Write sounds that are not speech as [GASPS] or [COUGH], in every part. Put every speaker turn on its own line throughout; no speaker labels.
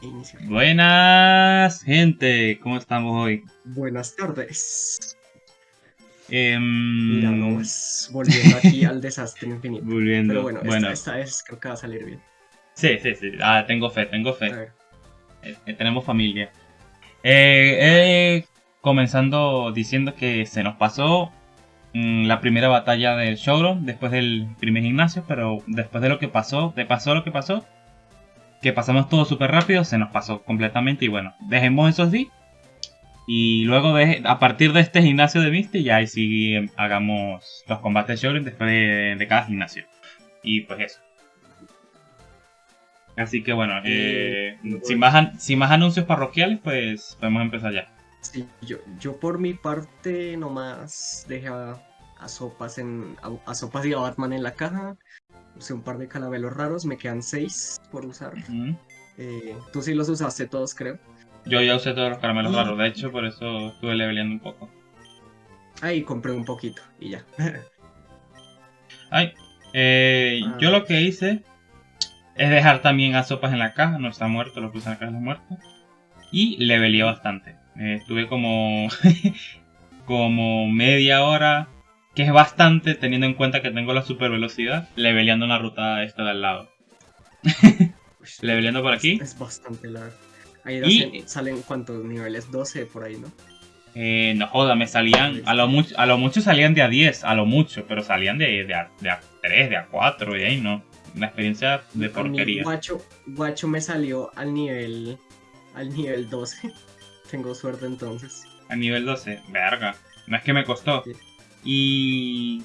Inicio.
Buenas, gente. ¿Cómo estamos hoy?
Buenas tardes. Mira, no, es volviendo aquí al desastre infinito. [LAUGHS]
Volviendo.
Pero bueno,
bueno,
Esta, esta vez creo que va a salir bien.
sí, sí, sí. Ah, tengo fe, tengo fe. Eh, eh, tenemos familia. Eh, eh, comenzando diciendo que se nos pasó mm, la primera batalla del showroom después del primer gimnasio, pero después de lo que pasó, de pasó lo que pasó, que pasamos todo súper rápido, se nos pasó completamente y bueno, dejemos esos así. Y luego de, a partir de este gimnasio de Misty, ya ahí sí hagamos los combates showroom después de, de cada gimnasio. Y pues eso. Así que bueno, eh, sin, más, an- sin más anuncios parroquiales, pues podemos empezar ya.
Sí, yo, yo por mi parte nomás dejé a, a Sopas en a, a Sopas y a Batman en la caja. Usé un par de calavelos raros, me quedan seis por usar. Eh, tú sí los usaste todos, creo.
Yo ya usé todos los caramelos raros, de hecho, por eso estuve leveleando un poco.
Ahí compré un poquito y ya. [LAUGHS]
Ay, eh,
Ah.
yo lo que hice es dejar también a sopas en la caja, no está muerto, lo puse en la caja de muerto. Y leveleé bastante. Eh, estuve como, [LAUGHS] como media hora, que es bastante teniendo en cuenta que tengo la super velocidad, leveleando una ruta esta de al lado. [LAUGHS] Leveleando por aquí.
Es bastante largo. Ahí
Y-
salen cuántos niveles, 12 por ahí, ¿no?
Eh, no joda, me salían, a lo, mucho, a lo mucho salían de a 10, a lo mucho, pero salían de, de, a, de a 3, de a 4, y ahí no. Una experiencia de porquería.
Guacho, Guacho me salió al nivel al nivel 12. [LAUGHS] Tengo suerte entonces.
A nivel 12, verga. No es que me costó.
Sí.
Y.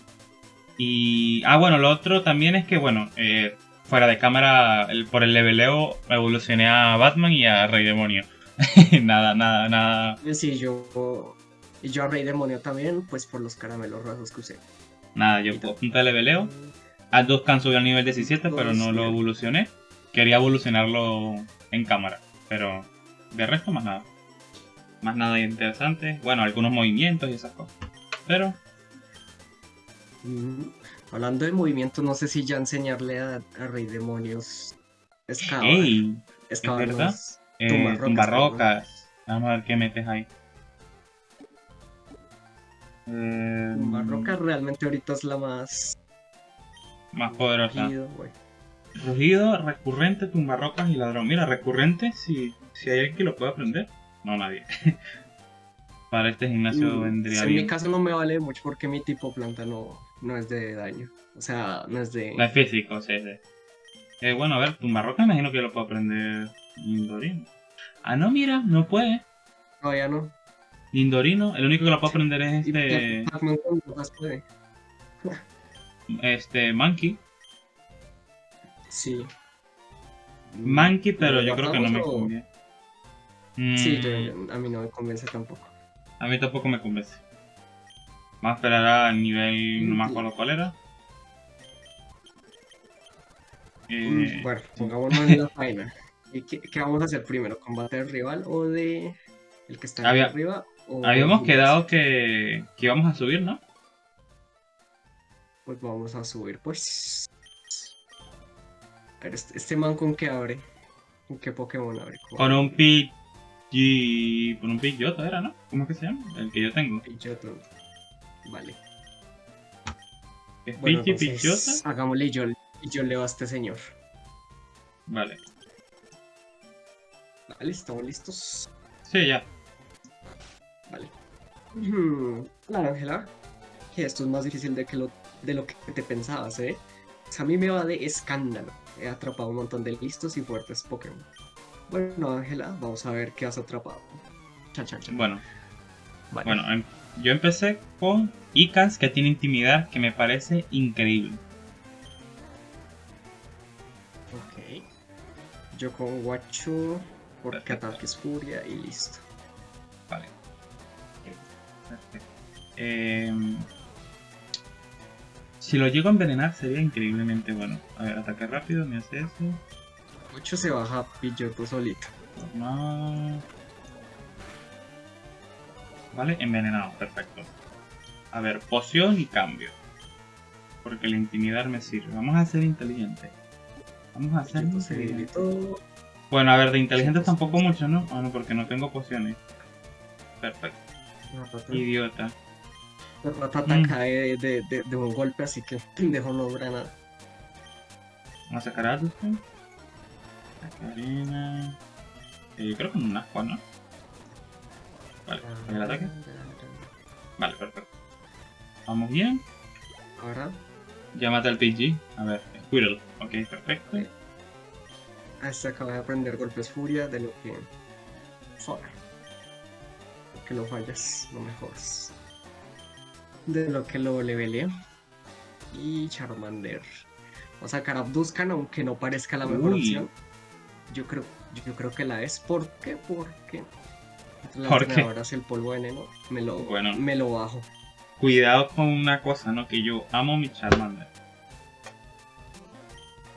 Y. Ah, bueno, lo otro también es que, bueno, eh, fuera de cámara, el- por el leveleo, evolucioné a Batman y a Rey Demonio. [LAUGHS] nada, nada, nada.
Eh, Sí, yo y yo a Rey Demonio también, pues por los caramelos rasos que usé.
Nada, yo punta de leveleo. A Duscan subió al nivel 17, pero no lo evolucioné. Quería evolucionarlo en cámara, pero de resto más nada. Más nada interesante. Bueno, algunos movimientos y esas cosas. Pero
Mm, Hablando de movimiento, no sé si ya enseñarle a, a Rey Demonios excavar,
¡Ey!
excavar
verdad?
los-
Eh,
Tumbarrocas,
tumbarrocas. Vamos a ver qué metes ahí. Eh,
Tumbarrocas realmente ahorita es la más
Más poderosa. Rugido, recurrente, tumbarrocas y ladrón. Mira, recurrente, si, si hay alguien que lo pueda aprender. No, nadie. [LAUGHS] Para este gimnasio
Mm,
vendría
en mi
bien.
caso no me vale mucho porque mi tipo planta no, no es de daño. O sea, no es de...
No es físico, sí, sí. Eh, bueno, a ver, tumbarrocas imagino que lo puedo aprender Indorino. Ah, no, mira, no puede.
Todavía no.
Indorino, el único que lo puedo aprender es
Y
este,
Pac-Man puede. [LAUGHS]
este Monkey.
Sí.
Monkey, pero
¿Lo
yo creo que no me
o-
conviene.
Sí,
Mm,
yo- a mí no me convence tampoco.
A mí tampoco me convence. Vamos a esperar al nivel, no me acuerdo cuál era. Eh,
Mm, Bueno, pongámonos en la [LAUGHS] faena. ¿Y qué, qué vamos a hacer primero? ¿Combate del rival o de el que está
Había-
arriba? o
habíamos
el
quedado que, que íbamos a subir, ¿no?
Pues vamos a subir, pues. A ver, este, este man con qué abre. ¿Con qué Pokémon abre?
Con un Pidgey... Con un Pidgeotto era, ¿no? ¿Cómo es que se llama? El que yo tengo.
Pidgeotto. Vale.
¿Es
Bueno,
Pidgey
entonces, hagámosle yo, y yo leo a este señor.
Vale.
Vale, estamos listos.
Sí, ya.
Vale. Hmm, Claro, Ángela. Que esto es más difícil de, que lo, de lo que te pensabas, ¿eh? Pues a mí me va de escándalo. He atrapado un montón de listos y fuertes Pokémon. Bueno, Ángela, vamos a ver qué has atrapado. Chan, chan, chan.
Bueno,
Vale.
bueno, em- yo empecé con Icans, que tiene intimidad, que me parece increíble.
Ok. Yo con
Perfecto.
ataque es furia y listo.
Vale. Perfecto. Em, si lo llego a envenenar sería increíblemente bueno. A ver, ataque rápido, me hace eso.
Guacho se baja Pidgeotto solito.
Normal. Vale, envenenado, perfecto. A ver, poción y cambio. Porque el intimidar me sirve. Vamos a ser inteligentes. Vamos a ser inteligentes. Bueno, a ver, de inteligentes tampoco mucho, ¿no? Ah, no, porque no tengo pociones. Perfecto.
Ratata.
Idiota.
Ratata
Mm.
cae de, de, de un golpe, así que [LAUGHS] pendejo no logra nada.
Vamos a sacar a Addison. Karina. Eh, creo que un asco, ¿no? Vale, ¿el ataque? Vale, perfecto. Vamos bien.
Ahora,
Ya mata al PG. A ver, Squirrel. Ok, perfecto.
este acaba de aprender golpes furia de lo que. Joder. Que lo fallas, no mejoras. De lo que lo levelé. Y Charmander. Vamos a sacar a Abduscan, aunque no parezca la mejor
Uy.
opción. Yo creo, yo creo que la es. ¿Por qué? Porque. La
¿Por qué?
Ahora el polvo veneno. Me lo,
Bueno.
me lo bajo.
Cuidado con una cosa, ¿no? Que yo amo mi Charmander.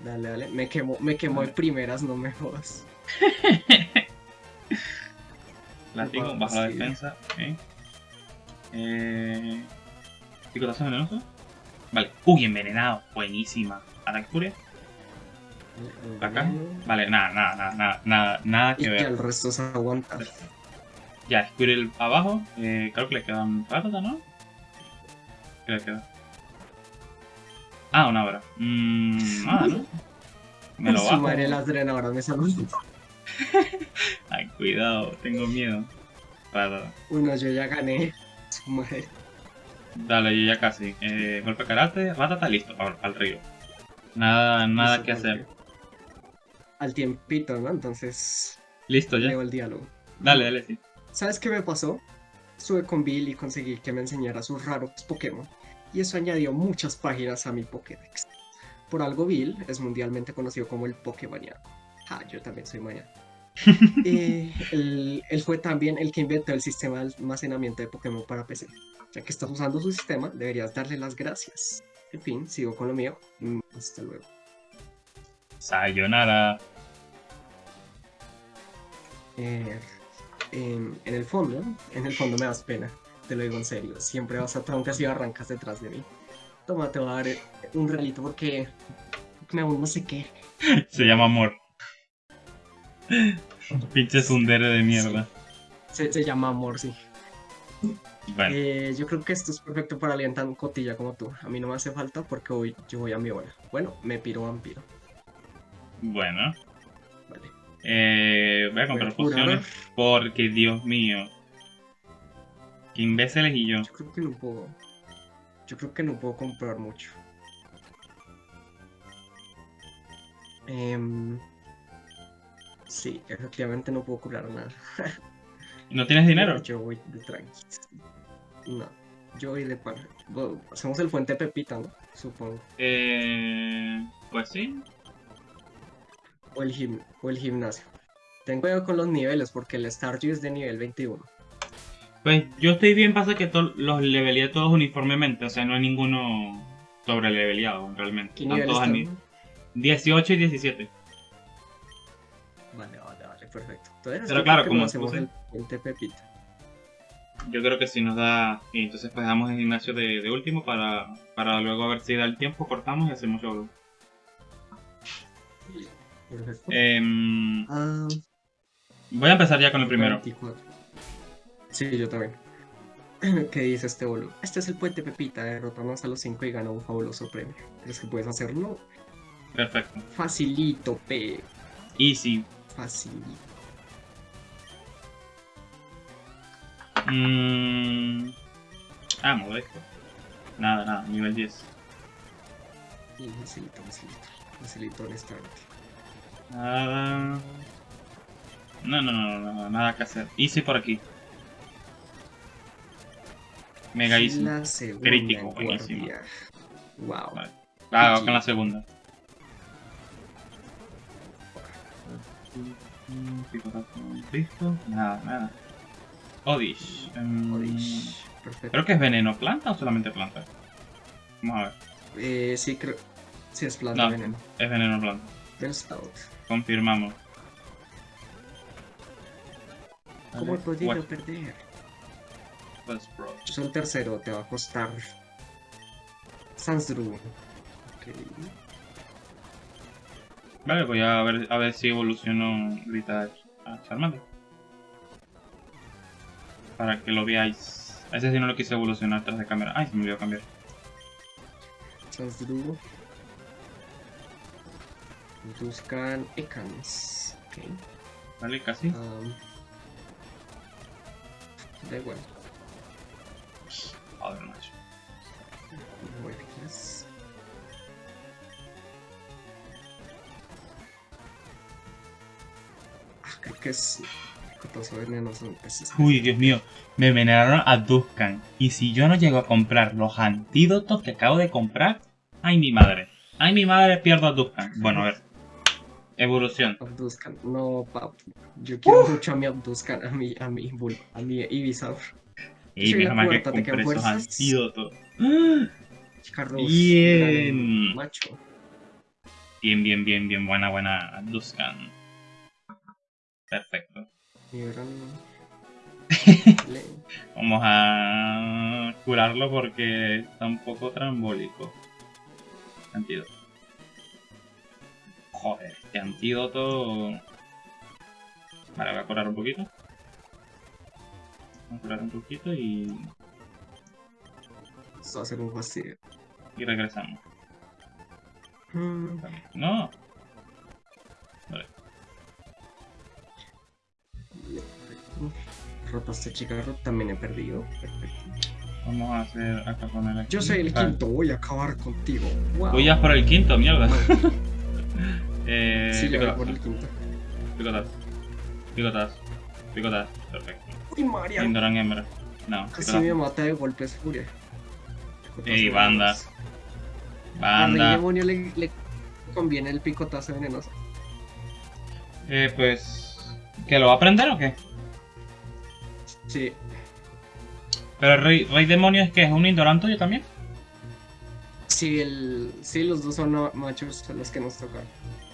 Dale, dale. Me quemo, me quemo de primeras, no me jodas. [LAUGHS]
Látigo, bajo la defensa. Ok. Eh... ¿Picotazo venenoso? Vale. Uy, envenenado. Buenísima. Ataque furia. Acá. Vale, nada, nada, nada, nada, nada,
Y
que ver.
el resto se aguanta.
Ya, Squirrel abajo. Eh, creo que le quedan ratata, ¿no? ¿Qué le queda? Ah, una hora. Mmm, nada, ¿no? Me lo [LAUGHS] bajo.
madre las drenadoras me salvan. [LAUGHS]
Ay, cuidado, tengo miedo. Ratata.
Uno, yo ya gané. Su madre.
Dale, yo ya casi. Eh, golpe karate, ratata, listo, para, el río. Nada, nada
Listo,
que hacer.
Al tiempito, ¿no? Entonces,
Listo ya.
leo el diálogo.
Dale, dale, sí.
¿Sabes qué me pasó? Estuve con Bill y conseguí que me enseñara sus raros Pokémon. Y eso añadió muchas páginas a mi Pokédex. Por algo Bill es mundialmente conocido como el Pokémaniaco. Ah, yo también soy maníaco. Eh, [LAUGHS] él, él fue también el que inventó el sistema de almacenamiento de Pokémon para PC. Ya que estás usando su sistema, deberías darle las gracias. En fin, sigo con lo mío. Hasta luego.
Sayonara.
Eh, en el fondo, en el fondo me das pena. Te lo digo en serio. Siempre vas a aunque si arrancas detrás de mí. Toma, te voy a dar un relito porque me aún no sé qué. [LAUGHS]
Se llama amor. [LAUGHS] Pinche sundere de mierda.
Se, se llama amor, sí.
Bueno,
Eh, yo creo que esto es perfecto para alguien tan cotilla como tú. A mí no me hace falta porque hoy yo voy a mi hora. Bueno, me piro vampiro.
bueno. Eh, voy a comprar pociones porque, Dios mío. Qué imbéciles y yo.
Yo creo que no puedo. Yo creo que no puedo comprar mucho. Em, sí, efectivamente no puedo curar nada. [LAUGHS]
¿No tienes dinero?
Yo voy de tranqui. No, yo voy de pan. Bueno, hacemos el fuente Pepita, ¿no? Supongo.
Eh, pues sí.
O el, gim- o el gimnasio. Ten cuidado con los niveles porque el Stardew es de nivel 21.
Pues yo estoy bien, pasa que los leveleé todos uniformemente, o sea, no hay ninguno sobre leveleado realmente.
¿Qué
Están todos
están?
mi- 18 y 17.
Vale, vale, vale, perfecto. Entonces,
Pero claro, como
hacemos el fuente Pepita.
Yo creo que sí nos da. Y entonces pues damos el gimnasio de, de último para, para luego a ver si da el tiempo, cortamos y hacemos show.
Perfecto.
Em,
Ah,
voy a empezar ya con el primero.
24. Sí, yo también. [CLEARS THROAT] ¿Qué dice este boludo? Este es el puente Pepita, derrotamos a los 5 y ganó un fabuloso premio. ¿Crees que puedes hacerlo?
Perfecto.
Facilito, P.
Easy.
Facilito.
Mm, ah, modesto. Nada, nada, nivel 10.
Y facilito, facilito. Facilito, honestamente.
Nada. No, no, no, no, no, nada que hacer. Easy por aquí. Mega easy. Crítico,
en
buenísimo.
Wow.
Vale. Ah, con la segunda. Listo. Nada, nada. Odish. em,
Odish. Perfecto.
Creo que es veneno planta o solamente planta. Vamos a ver.
Eh, sí, creo. Sí, es planta
No.
veneno.
Es veneno planta. Confirmamos.
¿Cómo he podido
what-
perder? soy el tercero, te va a costar. Sansdru. Ok.
Vale, voy a ver, a ver si evoluciono ahorita a Charmander. Para que lo veáis. A ese sí no lo quise evolucionar tras de cámara. Ay, se me olvidó cambiar.
Transdrugo. Buscan Ekans.
Vale, casi.
Um, da igual.
Joder, macho.
Huertas. Ah, creo que es cotoso venenoso. ese es-
Uy, Dios mío. Me envenenaron a Duskan. Y si yo no llego a comprar los antídotos que acabo de comprar. Ay, mi madre. Ay, mi madre, pierdo a Duskan. Bueno, a ver. Evolución.
Abduzcan. No, pap. Yo quiero mucho a mi Abduzcan, a mi, a mi a mi Ibisaur.
Y menos mal que.
Carlos.
Bien.
Macho.
Bien, bien, bien, bien. Buena, buena Duskan. Perfecto.
Mi [LAUGHS]
Vamos a curarlo porque está un poco trambólico. Antídoto. Joder, este antídoto. Vale, voy a curar un poquito. Voy a curar un poquito y,
a ser un fastidio.
y regresamos.
Mm,
No,
Rotaste chicarro, también he perdido. Perfecto.
vamos a hacer acá poner aquí.
Yo soy el quinto, voy a acabar contigo. Wow.
Voy ya por el quinto, mierda. [LAUGHS]
Bueno, sí, le voy
picotazo,
por el quinto.
picotazo, picotazo, picotazo, perfecto.
Uy, María.
Indoran hembra. No,
Casi
picotazo.
me mata de golpes furia.
Ey, banda.
A Rey
Banda.
Demonio le, le conviene el picotazo venenoso.
Eh, pues. ¿Que lo va a aprender o qué?
Sí,
Pero el rey, rey demonio es que es un Indoran tuyo también.
sí, el, sí, los dos son machos son los que nos tocan.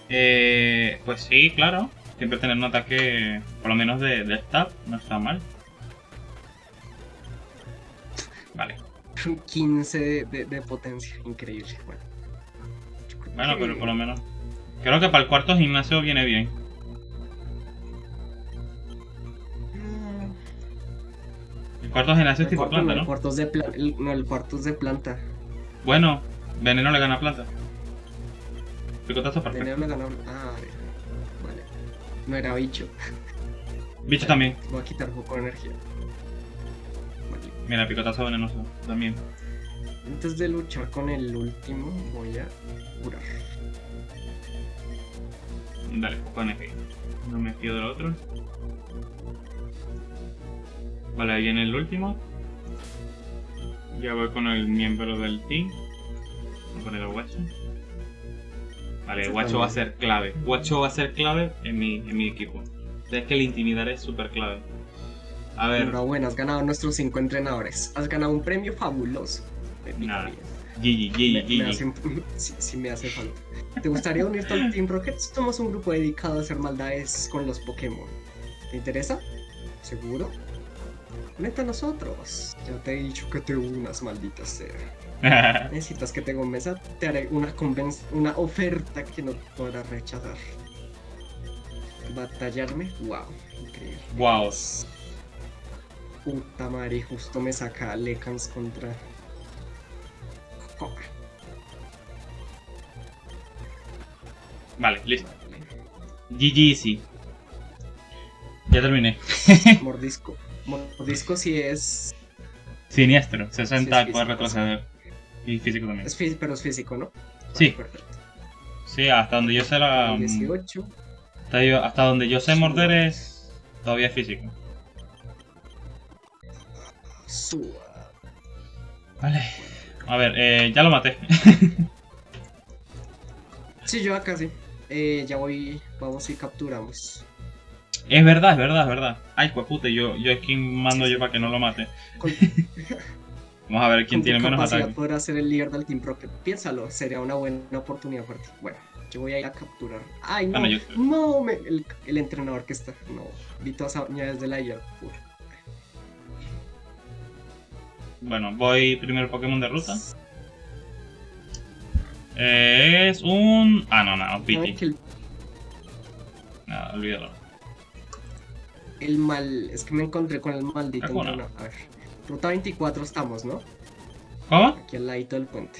Eh, pues sí, claro. Siempre tener un ataque, por lo menos de, de stab, no está mal. Vale.
15 de, de- de potencia, increíble. Bueno,
Bueno, pero por lo menos. Creo que para el cuarto gimnasio viene bien. El cuarto gimnasio es
el
tipo
cuarto
planta,
no, el cuarto es de planta. No, el cuarto es de planta.
Bueno, veneno le gana planta. Picotazo perfecto.
Ah, vale. No era bicho.
Bicho también.
Voy a quitar un poco de energía. Vale.
Mira, picotazo venenoso también.
Antes de luchar con el último, voy a curar.
Dale, poco de energía. No me fío del otro. Vale, ahí viene el último. Ya voy con el miembro del team. Voy a poner el guacho. Vale, guacho va a ser clave. Guacho va a ser clave en mi, en mi equipo. Es que el intimidar es súper clave. A ver,
Enhorabuena, has ganado nuestros cinco entrenadores. Has ganado un premio fabuloso.
Nada. Gigi.
hace, [LAUGHS] sí, sí me hace falta. ¿Te gustaría unirte al Team Rocket? Somos un grupo dedicado a hacer maldades con los Pokémon. ¿Te interesa? ¿Seguro? Únete a nosotros. Ya te he dicho que te unas, maldita sea. [LAUGHS] Necesitas que te convenza, te haré una, conven- una oferta que no podrás rechazar. ¿Batallarme? Wow, increíble.
wow.
Puta madre, justo me saca Lekans contra. Coca.
Vale, listo. GG Easy. Ya terminé. [LAUGHS]
Mordisco. Mordisco sí es.
Siniestro, 60
Sí, es
puede retroceder. Y físico también.
es fí- pero es físico, ¿no?
Sí.
Vale, perfecto.
Sí, hasta donde yo sé la.
18.
Hasta, yo- hasta donde yo sé morder es todavía físico.
Suba.
Vale. A ver, eh, ya lo maté. [LAUGHS]
Sí, yo acá sí. Eh, ya voy. Vamos y capturamos.
es verdad, es verdad, es verdad. Ay, pues puta, yo, yo es quien mando yo para que no lo mate.
Con, [LAUGHS]
Vamos a ver quién tiene menos ataque.
podrás ser el líder del Team Rocket. Piénsalo, sería una buena oportunidad para ti. Bueno, yo voy a ir a capturar. Ay, no.
Bueno, yo-
No, me- el, el entrenador que está. No. Vi todas esas uñas desde la IA. Uf.
Bueno, voy primero Pokémon de ruta. Es un. Ah, no, no,
¿Saben
Pity.
que el,
Nada, olvídalo.
El mal. Es que me encontré con el maldito. Entorno. A ver. Ruta 24 estamos, ¿no?
¿Cómo?
Aquí al ladito del puente.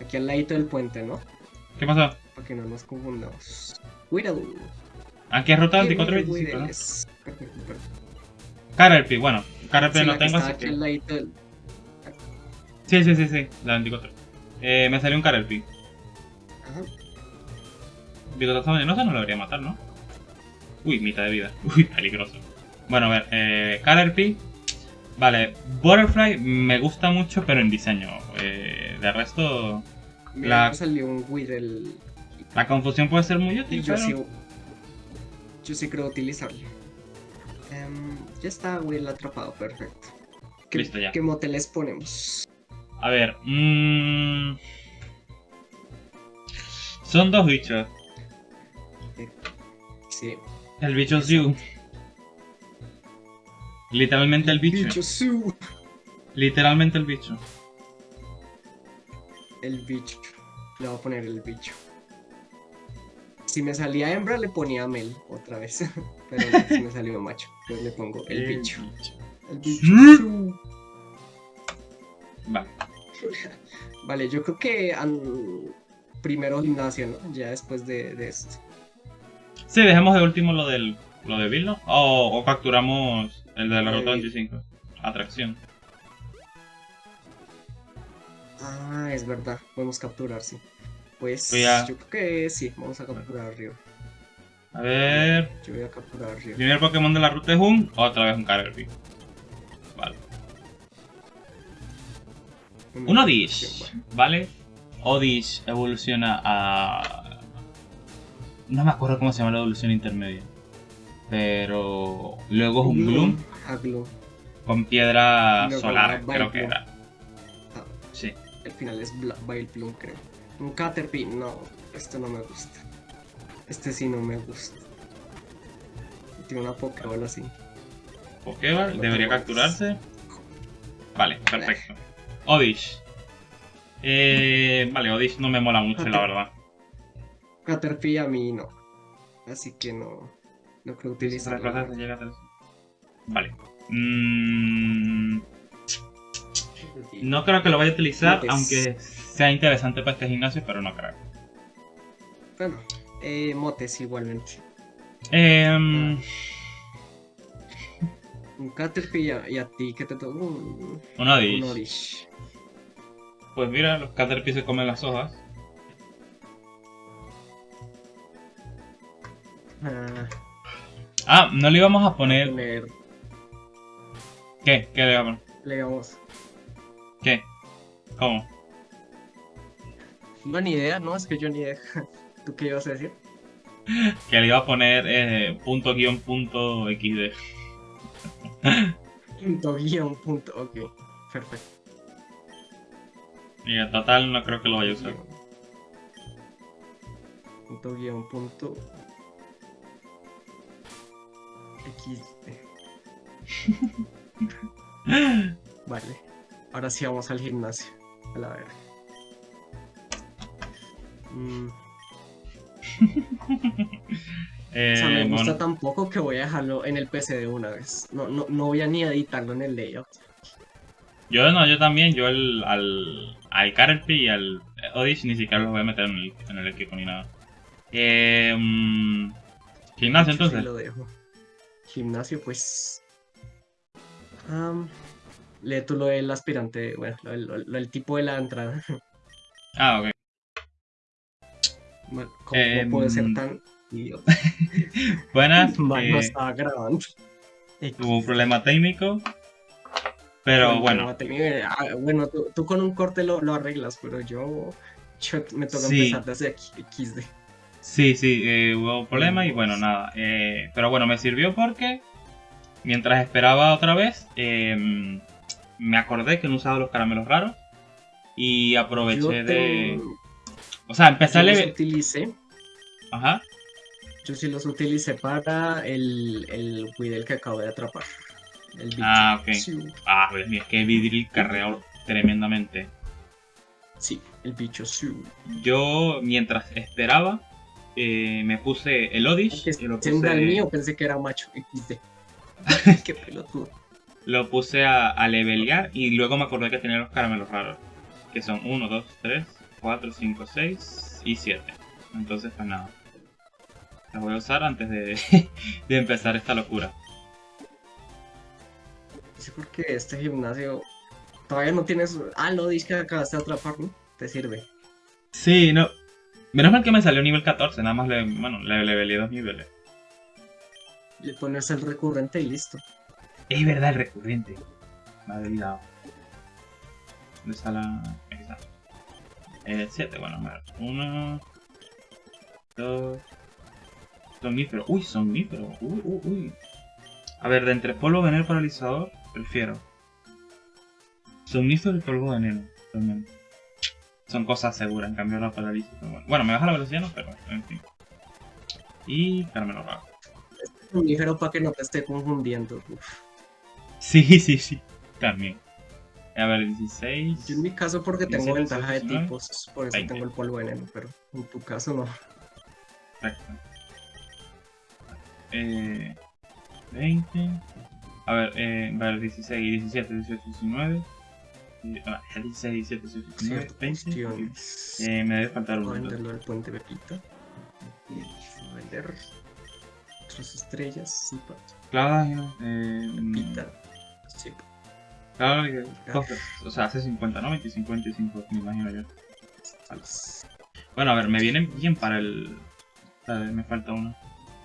Aquí al ladito del puente, ¿no?
¿Qué pasó?
Para que no nos confundamos. Whittle.
Aquí es ruta
¿Qué
2425, ¿no? [LAUGHS] Bueno, Caterpie
Sí,
no tengo, así
aquí
que...
al ladito del.
Sí, sí, sí, sí, la 24. Eh, me salió un Caterpie.
Ajá.
Bigotazo venenoso no lo debería matar, ¿no? Uy, mitad de vida. [LAUGHS] Uy, peligroso. Bueno, a ver, eh, Caterpie. Vale, Butterfly me gusta mucho, pero en diseño. Eh, de resto,
Mira,
La-
salió un Whittle.
la confusión puede ser muy útil,
yo
pero...
sí. Yo sí creo utilizarlo. Em, ya está Whittle atrapado, perfecto. ¿Qué,
Listo, ya.
¿Qué moteles ponemos?
A ver, mmm... Son dos bichos.
Sí.
El bicho Zoo. Literalmente el bicho.
Bicho Su.
Literalmente el bicho.
El bicho. Le voy a poner el bicho. Si me salía hembra, le ponía Mel otra vez. [LAUGHS] Pero si me salió macho, pues le pongo el bicho. El bicho
¿Mm?
Su.
Vale. [LAUGHS]
Vale, yo creo que primero gimnasio, ¿no? Ya después de, de esto.
Sí, dejemos de último lo del lo de Bill, ¿no? O, o capturamos el de la ruta 25. Atracción.
Ah, es verdad. Podemos capturar, sí. Pues
a-
yo creo que sí, vamos a capturar a Río.
A ver.
Yo voy a capturar a Río.
Primer Pokémon de la ruta es un. Otra vez un Caterpie. Vale. Un Odish. ¿Vale? Odish evoluciona a. No me acuerdo cómo se llama la evolución intermedia. Pero. Luego es un Gloom
Gloom.
con piedra solar, creo que era.
Ah.
Sí.
El final es Bla Vileplume, creo. Un Caterpie, no, este no me gusta. Este sí no me gusta. Tiene una Pokébola así.
Pokéball, debería capturarse. Vale, perfecto. Odish. Eh, vale, Odish no me mola mucho, la verdad.
Caterpie a mí no. Así que no. No creo utilizarlo.
Vale. Mm, no creo que lo vaya a utilizar, aunque sea interesante para este gimnasio, pero no creo.
Bueno, eh, motes igualmente.
Em,
Un Caterpie y a, a ti que te toca un,
un. Pues mira, los Caterpie se comen las hojas.
Ah,
Ah, no le íbamos a poner.
poner,
¿Qué? ¿Qué le iba a poner?
le damos.
¿Qué? ¿Cómo?
No, ni idea, no, es que yo ni idea. [LAUGHS] ¿Tú qué ibas a decir?
Que le iba a poner eh, punto guion punto xd. [LAUGHS]
Punto guion punto, ok, perfecto.
Y en total no creo que lo vaya a usar.
Punto guion punto XD. [LAUGHS] [LAUGHS] Vale, ahora sí vamos al gimnasio. A la verga. Mm, [LAUGHS]
Eh,
o sea, me gusta
bueno,
tan poco que voy a dejarlo en el PC de una vez. No, no, no voy a ni editarlo en el layout.
yo no, yo también, yo el, al, al Caterpie y al Odish ni siquiera los voy a meter en el, en el equipo ni nada. Eh, mm, gimnasio
sí
entonces.
lo dejo. Gimnasio, pues. Am, lee tú lo del aspirante, bueno, lo, del- lo- lo del tipo de la entrada. [LAUGHS]
Ah, ok.
Bueno, ¿Cómo,
Em,
puede ser tan idiota? [LAUGHS]
Buenas. [LAUGHS]
No
eh,
estaba grabando.
Tuvo un problema técnico. Pero bueno,
no te- ah, bueno, tú, tú con un corte lo, lo arreglas, pero yo, yo me toca
Sí.
empezar desde aquí, XD.
sí, sí, eh, hubo un problema y bueno, nada. eh, pero bueno, me sirvió porque mientras esperaba otra vez, eh, me acordé que no usaba los caramelos raros y
Yo,
aproveché de... O sea, empecé
yo
a
los
level...
utilicé,
Ajá.
yo sí los utilicé para el, el Weedle que acabo de atrapar. El bicho.
Ah, ok.
Sí,
Ah, es que Vidril carreó tremendamente.
Sí, el bicho sí.
Yo, mientras esperaba, eh, me puse el Odish.
Que
y lo
siendo el
puse,
mío pensé que era macho XD. [LAUGHS] Qué pelotudo.
lo puse a, a levelear y luego me acordé que tenía los caramelos raros. Que son 1, 2, 3, 4, 5, 6 y 7. Entonces, pues nada. Los voy a usar antes de, [LAUGHS] de empezar esta locura.
Sí, porque este gimnasio todavía no tienes. Ah, lo dices que acabaste de atrapar, ¿no? Te sirve.
Sí, no. Menos mal que me salió nivel 14, nada más le, bueno, le leveleé dos niveles.
Le pones el recurrente y listo.
Es verdad el recurrente. Me había olvidado. ¿Dónde está la...? Aquí está. Eh, 7, bueno, ver. 1... 2... Somnífero. Uy, somnífero. Uy, uy, uy. A ver, de entre polvo, veneno, paralizador, prefiero. Somnífero y polvo veneno. También. Son cosas seguras, en cambio la Bueno. bueno, me baja la velocidad, no, pero en fin. Y caramelo raro.
Un ligero para que no te esté confundiendo. Uf.
Sí, sí, sí. También. A ver, 16.
Yo en mi caso porque tengo
17,
ventaja de
19,
tipos, por eso
20.
tengo el polvo veneno, pero en tu caso no.
Perfecto. Eh, 20. A ver, eh, vale, 16, 17, 18, 19. Y- ah, 16, 17, 18, 19,
Cierto,
20.
cuestiones.
Eh, me debe faltar
Voy a
uno.
venderlo al puente Pepita. Y vender estrellas, sí, pa-
Clavas, eh,
Pepita. Sí,
claro, que- dos- o sea, hace 50, ¿no? 25, 25, me imagino yo. Bueno, a ver, me viene bien para el. A ver, me falta uno.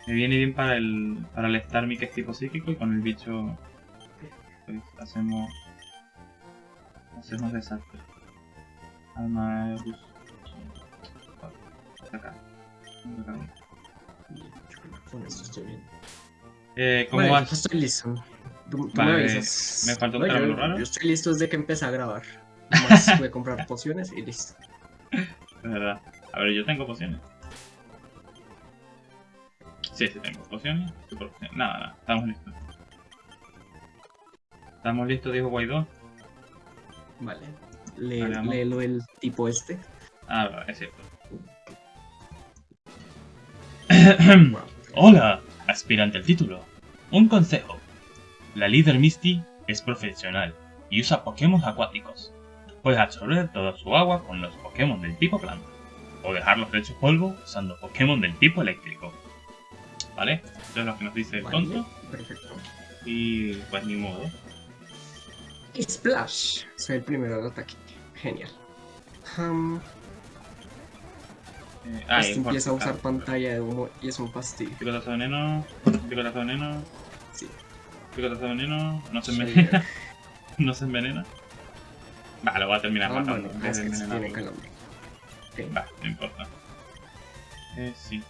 Me viene bien para el. Para el Starmie que es tipo psíquico y con el bicho. Pues hacemos. Hacemos desastre. Alma de luz. Acá. Acá.
Con eso estoy bien.
Eh, ¿Cómo vas?
estoy listo. Tú, tú
Vale,
me avisas.
me falta un
No, yo-
raro.
Yo estoy listo desde que empecé a grabar. Más [LAUGHS] voy a comprar pociones y listo.
Es verdad. A ver, yo tengo pociones. Sí, sí tengo pociones. Super pociones. Nada, nada. Estamos listos. Estamos listos, dijo Guaidó.
Vale. Le, léelo el tipo este.
Ah, vale, es cierto.
Wow.
Hola, aspirante al título. Un consejo. La líder Misty es profesional y usa Pokémon acuáticos. Puedes absorber toda su agua con los Pokémon del tipo planta. O dejarlos hechos polvo usando Pokémon del tipo eléctrico. ¿Vale? Eso es lo que nos dice el tonto.
Perfecto.
Y pues ni modo.
Splash. Soy el primero al ataque. Genial. Um,
Eh, ah,
este empieza a usar pantalla de humo y es un fastidio.
Picotazo de veneno. Picotazo de veneno.
Sí.
Picotazo de veneno. No se envenena. [LAUGHS] no se envenena. Va, lo voy a terminar
Ah,
matando.
bueno, es
de
que se tiene calambre. Ok.
Va, no importa. Eh, sí.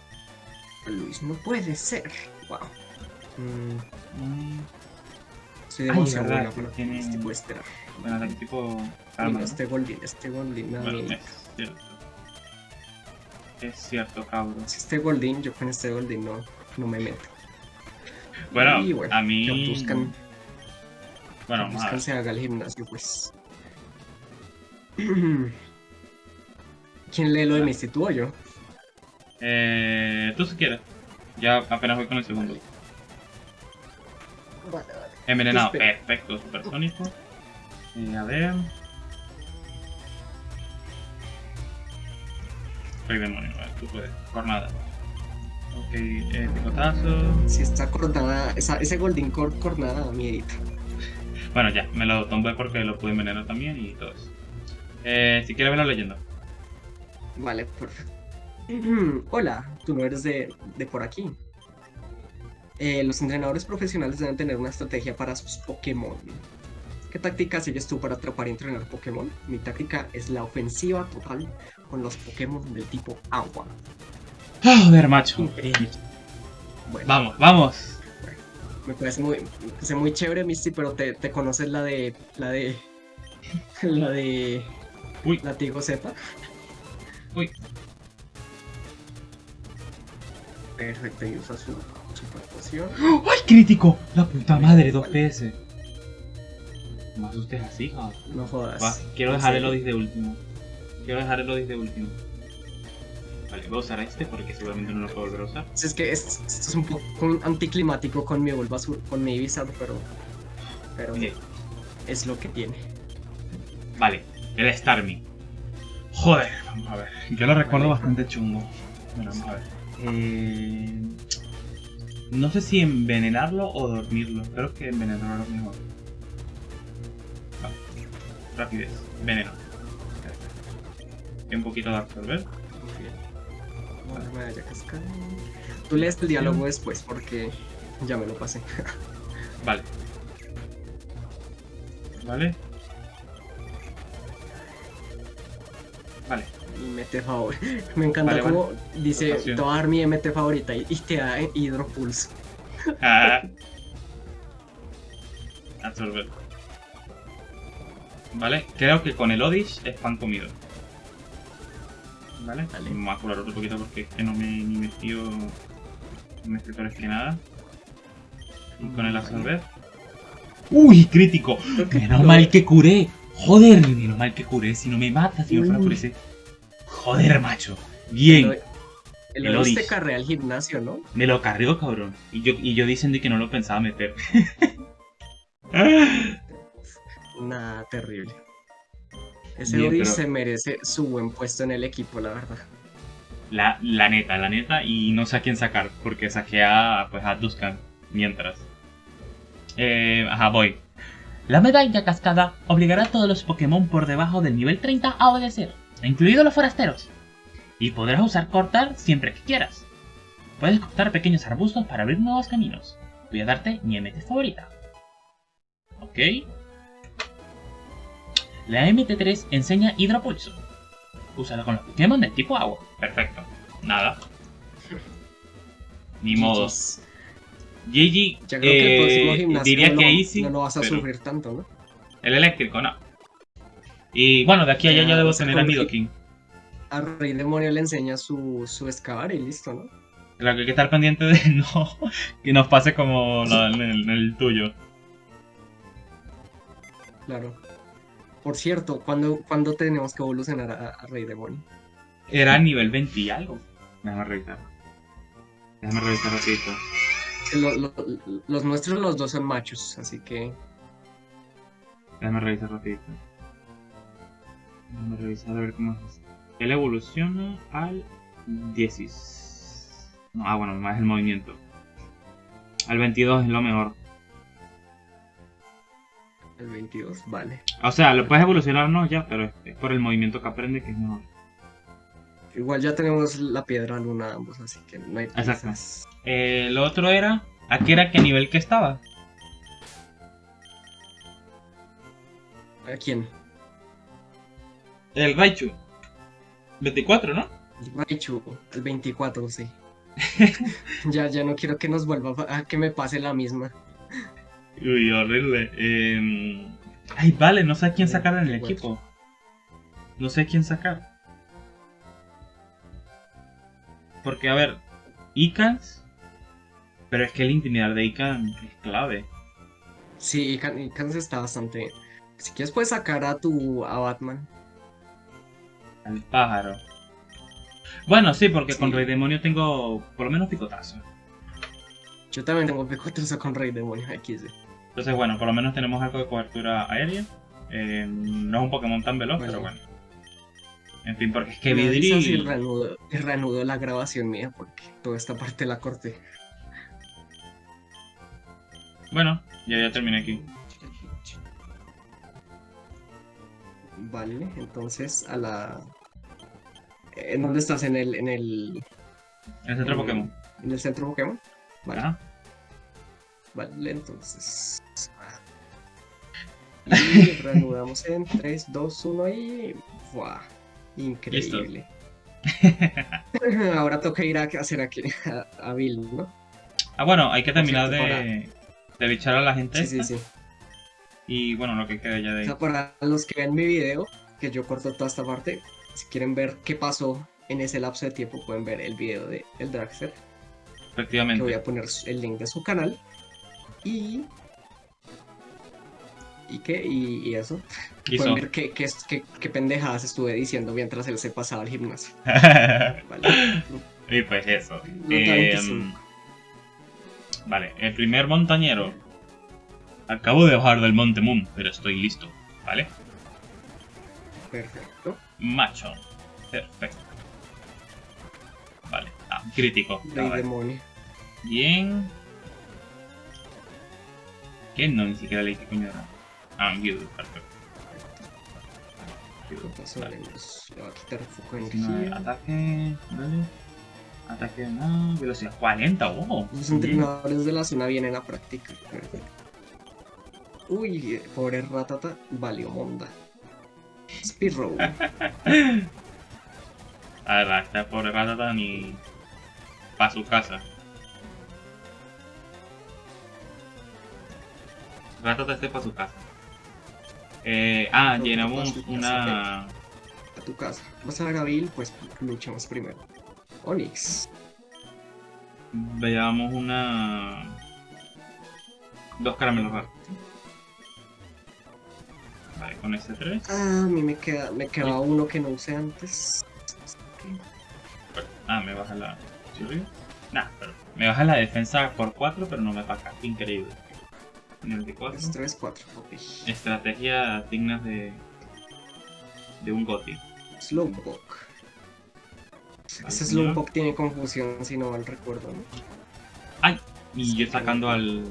Luis, no puede ser. Wow. Mm,
Mm,
soy demasiado
que
para
tiene-
este puede esperar.
bueno, tipo. Karma, ¿no?
este Goldin, este Goldin, nada
Bueno, es. Es cierto, cabrón.
Si este Goldin, yo con este Goldin no, no me meto.
Bueno,
Y bueno,
a mí.
Que buscan,
Bueno,
que buscan se haga el gimnasio, pues. [CLEARS THROAT] ¿Quién lee lo de mi tú o yo?
Eh, tú si quieres. Ya apenas voy con el segundo.
Vale, vale.
Envenenado, perfecto, supersónico. Eh, a ver. Soy demonio, ver, tú puedes. Jornada. Ok, eh, picotazo.
Si está cornada, esa, ese Goldin cor cornada da miedito.
Bueno, ya, me lo tomé porque lo pude envenenar también y todo eso. Eh, si quieres verlo leyendo.
Vale, perfecto. [CLEARS THROAT] Hola, tú no eres de, de por aquí. Eh, los entrenadores profesionales deben tener una estrategia para sus Pokémon. ¿Qué táctica sigues tú para atrapar y entrenar Pokémon? Mi táctica es la ofensiva total con los Pokémon del tipo agua.
Joder, macho.
Increíble. Bueno,
Vamos, vamos.
me parece muy, me parece muy chévere, Misty, pero te, te conoces la de. la de. [LAUGHS] la de.
Uy.
Latigo Z.
Uy.
Perfecto, y usa su super poción.
¡Ay, crítico! La puta madre, 2 PS. No me asustes así, joder.
No jodas.
Va, quiero
¿En
dejar el? Odis de último. Quiero dejar el Odis de último. Vale, voy a usar este porque seguramente no lo puedo volver a usar.
Es que es- esto es un poco anticlimático con mi Bulbasaur, con mi Ibiza, pero, pero es lo que tiene.
Vale, el Starmie. Joder, vamos a ver. Yo lo recuerdo
Vale.
bastante chungo. Bueno, vamos a ver. Eh, No sé si envenenarlo o dormirlo. Creo que envenenarlo es mejor. Vale. Rapidez. Veneno. Y un poquito de absorber.
Muy bien. Ahora me vaya. Tú lees el diálogo después porque ya me lo pasé. [LAUGHS]
Vale. Vale. Vale.
Mete favor. [LAUGHS] Me encanta
Vale,
como dice, te voy a dar mi MT favorita y, y te da Hidropulse.
Ah. [LAUGHS] Absorber. Vale, creo que con el Odish es pan comido. Vale,
Vale.
vamos a curar otro poquito porque es que no me he ni metido en escritores que nada. Y con el
Vale.
absorber. ¡Uy, crítico! Menos
lo-
mal que curé. Joder, menos mal que curé. Si no me mata, si no fuera por ese. Joder, macho. Bien.
El,
El
Odis te carrea al gimnasio, ¿no?
Me lo cargó, cabrón. Y yo, y yo diciendo que no lo pensaba meter. [LAUGHS]
Nada, terrible. Ese
Bien, pero-
se merece su buen puesto en el equipo, la verdad.
La, la neta, la neta, y no sé a quién sacar, porque saqué a, pues, a Duskan mientras. Eh, ajá, voy. La medalla cascada obligará a todos los Pokémon por debajo del nivel 30 a obedecer, incluidos los forasteros. Y podrás usar cortar siempre que quieras. Puedes cortar pequeños arbustos para abrir nuevos caminos. Voy a darte mi MT favorita. Ok. La MT3 enseña Hidropulso. Úsalo con los Pokémon de tipo agua. Perfecto. Nada. Ni modo.
GG's.
Gigi,
Ya creo que el próximo
eh,
gimnasio
diría
no,
que
lo-
easy.
no lo vas a
pero
sufrir tanto, ¿no?
El eléctrico, no. Y bueno, de aquí a allá
Ya,
ya debo tener a Nidoking.
A Rey Demonio le enseña su, su excavar y listo, ¿no?
Lo que hay que estar pendiente de [LAUGHS] no que nos pase como la- en, el, en el tuyo.
Claro. Por cierto, ¿cuándo, cuándo tenemos que evolucionar a, a Rey Demonio?
Era nivel 20 y algo. Déjame revisar. Déjame revisar rapidito.
Lo- lo- los nuestros, los dos son machos, así que
Déjame revisar rapidito. Déjame revisar a ver cómo es. Él evoluciona al 16. No, ah, bueno, más el movimiento. Al 22 es lo mejor.
El 22, vale.
O sea, lo puedes evolucionar no ya, pero es- por el movimiento que aprende que es mejor.
Igual ya tenemos la piedra luna ambos, así que no hay
Exacto. Eh, lo otro era, ¿a qué era qué nivel que estaba?
¿A quién?
El Raichu. 24, ¿no?
Raichu, el 24, sí. [LAUGHS] ya, ya no quiero que nos vuelva a que me pase la misma.
Uy, horrible. Eh, Ay, vale, no sé a quién sacar en el equipo. No sé a quién sacar. Porque, a ver, Icans. Pero es que el intimidar de Ican es clave.
Sí, y Can- y Kansas está bastante. Si quieres, puedes sacar a tu a Batman.
Al pájaro. Bueno, sí, porque con
Sí.
Rey Demonio tengo por lo menos picotazo.
Yo también tengo picotazo con Rey Demonio XD.
Entonces, bueno, por lo menos tenemos algo de cobertura aérea. Eh, no es un Pokémon tan veloz,
Bueno.
pero bueno. En fin, porque es que
Me y
Vidri.
reanudo, y reanudo la grabación mía porque toda esta parte la corté.
Bueno, ya, ya terminé aquí.
Vale, entonces a la. ¿En dónde estás? ¿En el, en el,
El centro. Pokémon.
en el centro Pokémon? Vale,
Ajá.
Vale, entonces. Y reanudamos en 3, 2, 1 y. ¡Buah! Increíble. [LAUGHS] Ahora toca ir a hacer aquí a, a Bill, ¿no?
Ah, bueno, hay que terminar
cierto,
de, de bichar a la gente.
Sí, sí,
esta,
sí.
Y bueno, lo que queda ya de
O
ahí.
sea, para los que ven mi video, que yo corto toda esta parte, si quieren ver qué pasó en ese lapso de tiempo, pueden ver el video de el Dragster, que voy
Efectivamente.
a poner el link de su canal. Y. ¿Y qué? ¿Y, y eso? Pueden ver qué, qué, qué, qué pendejadas estuve diciendo mientras él se pasaba al gimnasio. [LAUGHS] Vale.
y pues eso. Eh,
25.
vale, el primer montañero. Acabo de bajar del Monte Moon, pero estoy listo. ¿Vale?
Perfecto.
Macho. Perfecto. Vale. Ah, crítico.
Rey
Vale.
demonio.
Bien. ¿Qué? No, ni siquiera leí qué coño era. Ah, Guild, perfecto.
Los- Le va a quitar foco de energía.
ataque. Vale. Ataque, no. Velocidad 40, oh.
Los entrenadores de la zona vienen a practicar. Uy, pobre ratata, valió monda. Speedrow. [LAUGHS]
La verdad, esta pobre ratata ni. para su casa. Ratata esté para su casa. Eh, ah,
No,
llenamos
su
una.
a tu casa. Vas a Gabil, pues luchamos primero. Onix.
Veamos una. Dos caramelos raros. Vale, con este 3.
Ah, a mí me queda, me queda uno que no usé antes.
Ah, me baja la. ¿Sí? Nah, pero. Me baja la defensa por 4, pero no me baja. Increíble. Nivel de 4.
Es 3, 4. Ok.
Estrategia dignas de. de un Goti.
Slowpoke. Ese. Slowpoke tiene confusión si no mal recuerdo, ¿no?
¡Ay! Y yo sacando al.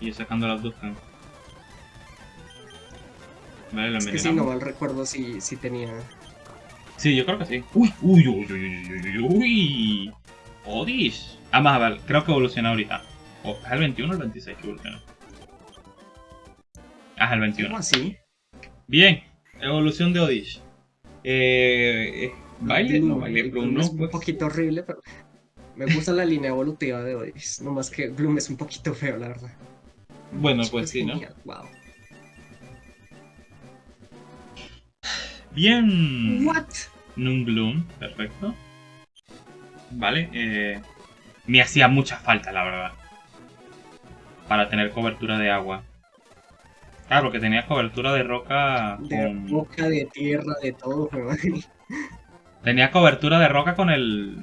Y yo sacando al Abduscan. Vale, lo
Es que si no mal recuerdo si, si tenía.
Sí, yo creo que sí. Uy, uy, uy, uy, uy, uy, uy, uy. Odis. Ah, más, vale, creo que evoluciona ahorita. O, ¿Es el 21 o el 26 que evoluciona? Ah, es el 21.
¿Cómo así?
Bien, evolución de Odish. Eh, eh, baile, no, baile,
Bloom
Bloom, no,
es un
pues.
poquito horrible, pero me gusta la línea evolutiva de Odis. No más que Bloom es un poquito feo, la verdad.
Bueno,
Es
pues sí, ¿no?
Wow.
Bien.
What?
Nungloom, perfecto. Vale, eh, me hacía mucha falta, la verdad. Para tener cobertura de agua. Claro, porque tenía cobertura de roca
De boca, de tierra, de todo, weón.
Tenía cobertura de roca con el...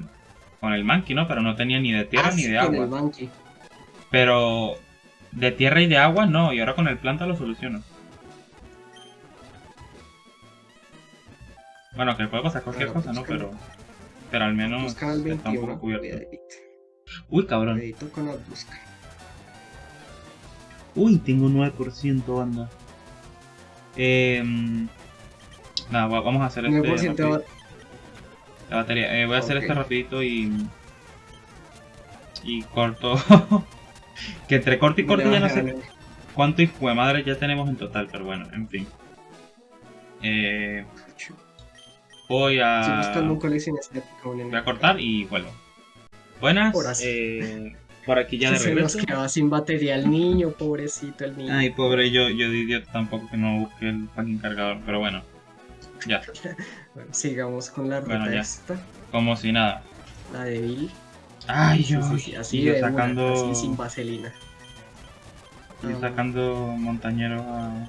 Con el Monkey, ¿no? Pero no tenía ni de tierra
Ah,
ni
sí,
de
con el
agua. Pero... De tierra y de agua no, y ahora con el planta lo soluciono. Bueno, que puede pasar cualquier cosa, ¿no? Pero... Pero al menos está un poco
21.
cubierto. Uy, cabrón.
Con las busca.
Uy, tengo 9% banda. Eh, nada, va- vamos a hacer este
9%
rapido-
va-
la batería. Eh, voy a hacer
Ok.
este rapidito y y corto. [LAUGHS] que entre corto y corto ya no sé cuánto hijo de madre ya tenemos en total, pero bueno, en fin. Eh, voy a voy a cortar y vuelvo. Buenas. Eh, por aquí ya de
Se nos quedaba sin batería el niño, pobrecito el niño.
Ay, pobre, yo, yo de idiota tampoco que no busqué el fucking cargador, pero bueno. Ya, [LAUGHS]
Bueno, sigamos con la ruta
Bueno, ya.
esta,
como si nada.
la de Bill.
Ay, yo,
sí, sí, así
y yo
de una,
sacando,
así sin vaselina. Ah,
sacando montañeros a...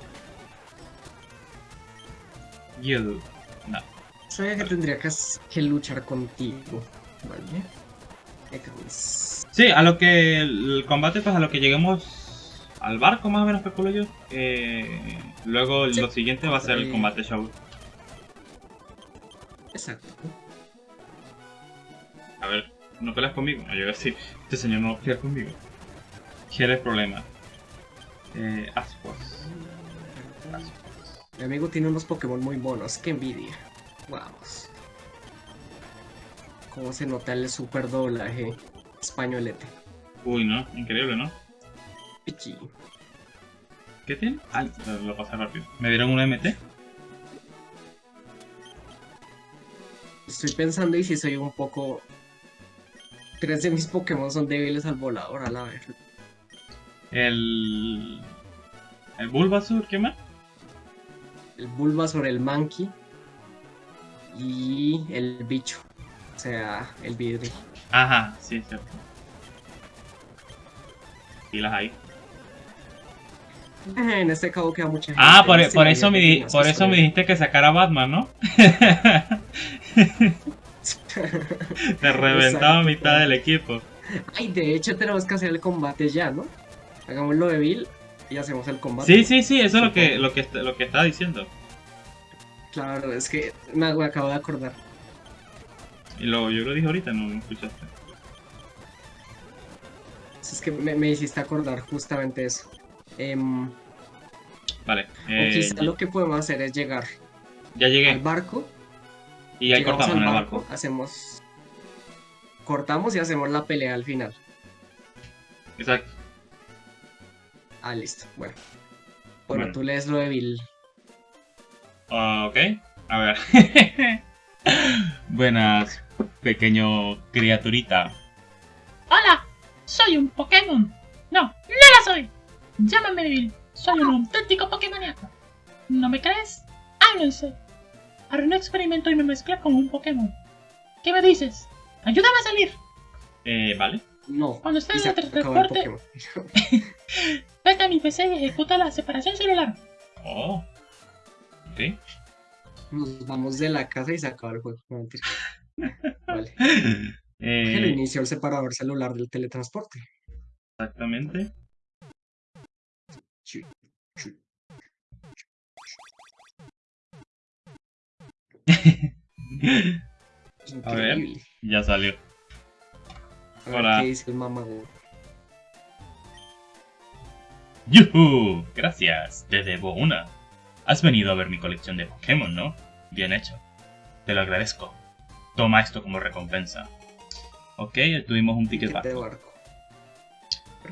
You. No.
Sabía que tendría que, que luchar contigo, ¿vale?
Sí, a lo que el combate, pues a lo que lleguemos al barco, más o menos calculo yo. Eh, luego
Sí.
lo siguiente va a ser el
Eh,
combate show.
Exacto.
A ver, ¿no peleas conmigo? No, yo voy a decir, este señor no pelea conmigo. ¿Qué es problema? Eh. Ascuas.
Mi amigo tiene unos Pokémon muy monos, qué envidia. Vamos. Cómo se nota el super doblaje españolete.
Uy, ¿no? Increíble, ¿no?
Pichi.
¿Qué tiene? Ah, lo- pasé rápido. ¿Me dieron un MT?
Estoy pensando y si soy un poco... Tres de mis Pokémon son débiles al volador, a la vez.
El... El Bulbasur, ¿qué más?
El Bulbasaur, el Monkey y el bicho. O sea, el vidrio.
Ajá, sí, es cierto. Pilas ahí.
En este cabo queda mucha gente.
Ah, por, eso, me, di- por eso me dijiste que sacara a Batman, ¿no? [LAUGHS] Te reventaba mitad del equipo.
Ay, de hecho tenemos que hacer el combate ya, ¿no? Hagámoslo de Bill y hacemos el combate.
Sí, sí, sí, eso es lo que, lo que, lo que estaba diciendo.
Claro, es que me acabo de acordar.
Y lo, yo lo dije ahorita, no me escuchaste.
Es que me, me hiciste acordar justamente eso. Em,
Vale,
o
eh,
quizá lo que podemos hacer es llegar
ya
al
llegué.
barco.
Y ahí cortamos en
al
el
barco, hacemos. Cortamos y hacemos la pelea al final.
Exacto.
Ah, listo. Bueno. Bueno,
Bueno.
tú lees lo de Bill.
Ah, ok, a ver. [LAUGHS] Buenas, pequeño criaturita.
Hola, soy un Pokémon. No, no la soy. Llámame Bill. Soy un auténtico Pokémoníaco. ¿No me crees? Háblense. Haré un experimento y me mezclé con un Pokémon. ¿Qué me dices? Ayúdame a salir.
Eh, vale.
No.
Cuando esté
Y
en el
Pokémon. [LAUGHS]
vete a mi PC y ejecuta la separación celular.
Oh. Ok.
Nos vamos de la casa y se acaba el juego. No, mentira. Vale. [LAUGHS]
Eh,
inició el separador celular del teletransporte.
exactamente. [LAUGHS] A ver. Ya salió.
A ver
Hola.
qué dice el mamago.
¡Yuhu! Gracias, te debo una. Has venido a ver mi colección de Pokémon, ¿no? Bien hecho. Te lo agradezco. Toma esto como recompensa. Ok, tuvimos un ticket
barco.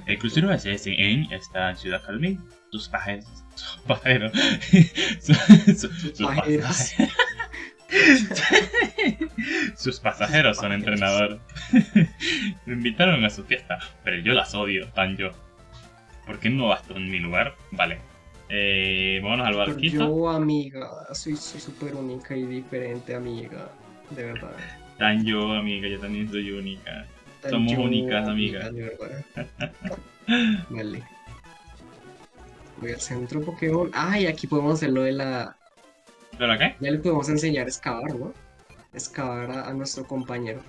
El crucero SSN está en Ciudad Calmín. Sus [LAUGHS] su- sus
pasajeros. [LAUGHS]
pasajeros. Sus pasajeros son entrenadores. [LAUGHS] Me invitaron a su fiesta, pero yo las odio, tan yo. ¿Por qué no vas tú en mi lugar? Vale. Eh, vámonos al barquito.
yo, amiga, soy súper única y diferente, amiga. De verdad.
Tan yo, amiga, yo también soy única.
Tan
Somos
yo,
únicas, amiga.
De verdad. [LAUGHS] Vale. Voy al centro Pokémon. Ay, aquí podemos hacer lo de la.
¿Pero qué?
Ya le podemos enseñar a excavar, ¿no? Excavar a, a nuestro compañero.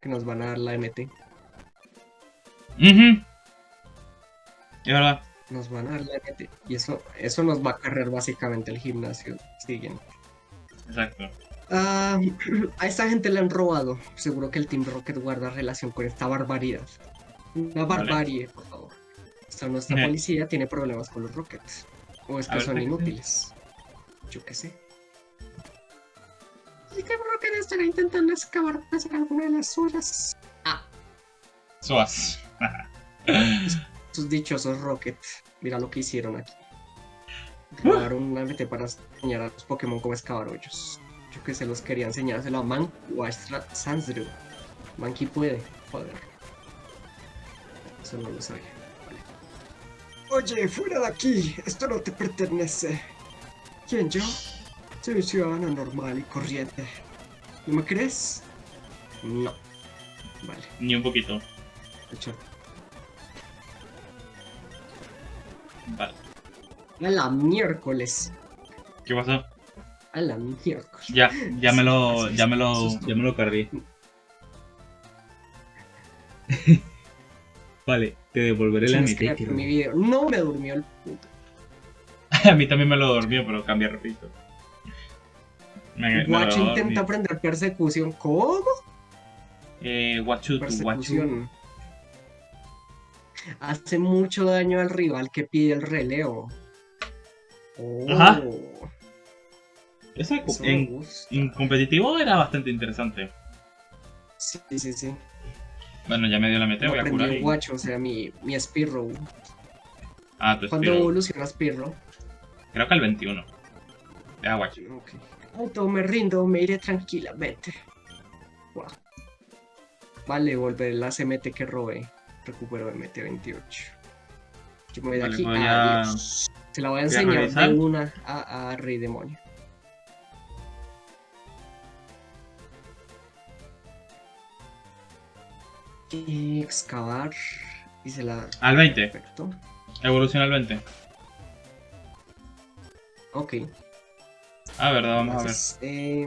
Que nos van a dar la MT.
Ujú. Es verdad.
Nos van a dar la MT. Y eso, eso nos va a cargar básicamente el gimnasio siguiente.
Exacto.
Ah, [CLEARS THROAT] a esta gente le han robado. Seguro que el Team Rocket guarda relación con esta barbaridad. Una
Vale.
barbarie, por favor. Esta nuestra
Ejé.
policía tiene problemas con los Rockets. O es que
ver,
son
¿qué- qué?
inútiles. Yo qué sé. El Team Rocket estará intentando excavar hacer alguna de las suyas. Ah,
Soas. [LAUGHS]
sus dichosos Rocket. Mira lo que hicieron aquí. Grabaron una MT para enseñar a los Pokémon cómo excavar hoyos. Yo que se los quería enseñárselo a Mank o a Sansdrew. Mankey puede, joder. Eso no lo sabía. Vale. Oye, fuera de aquí, esto no te pertenece. ¿Quién yo? Soy un ciudadano normal y corriente. ¿No me crees? No. Vale,
Ni un poquito.
hecho.
Vale.
A la miércoles.
¿Qué pasó?
A la miércoles.
Ya, ya me lo, ya me lo, ya me lo cargué. [LAUGHS] vale, te devolveré la mitad.
mi video. No me durmió el puto. [LAUGHS]
A mí también me lo dormió, pero cambia repito. Me, dormí.
intenta aprender persecución. ¿Cómo?
Eh, Guachu.
Persecución. Hace mucho daño al rival que pide el relevo. Oh,
Ajá. Eso
eso
en, competitivo era bastante interesante.
Sí, sí, sí.
Bueno, ya me dio la mete,
Lo
voy a curar. y-
Guacho, o sea, mi, mi Spearow.
Ah, tu
¿Cuándo
Spiro.
evoluciona Spearow?
Creo que el 21. Deja Guachu.
Ok. Auto, me rindo, me iré tranquilamente. Guau. Vale, volver la CMT que robé. Recupero MT 28. Yo me voy de
Vale,
aquí.
voy a-
Adiós. Se la voy a
voy a
enseñar de una a, a Rey Demonio. Excavar. Y se la.
Al 20.
Perfecto.
Evoluciona al 20.
Ok.
Ah, verdad, vamos a ver.
Entonces, eh,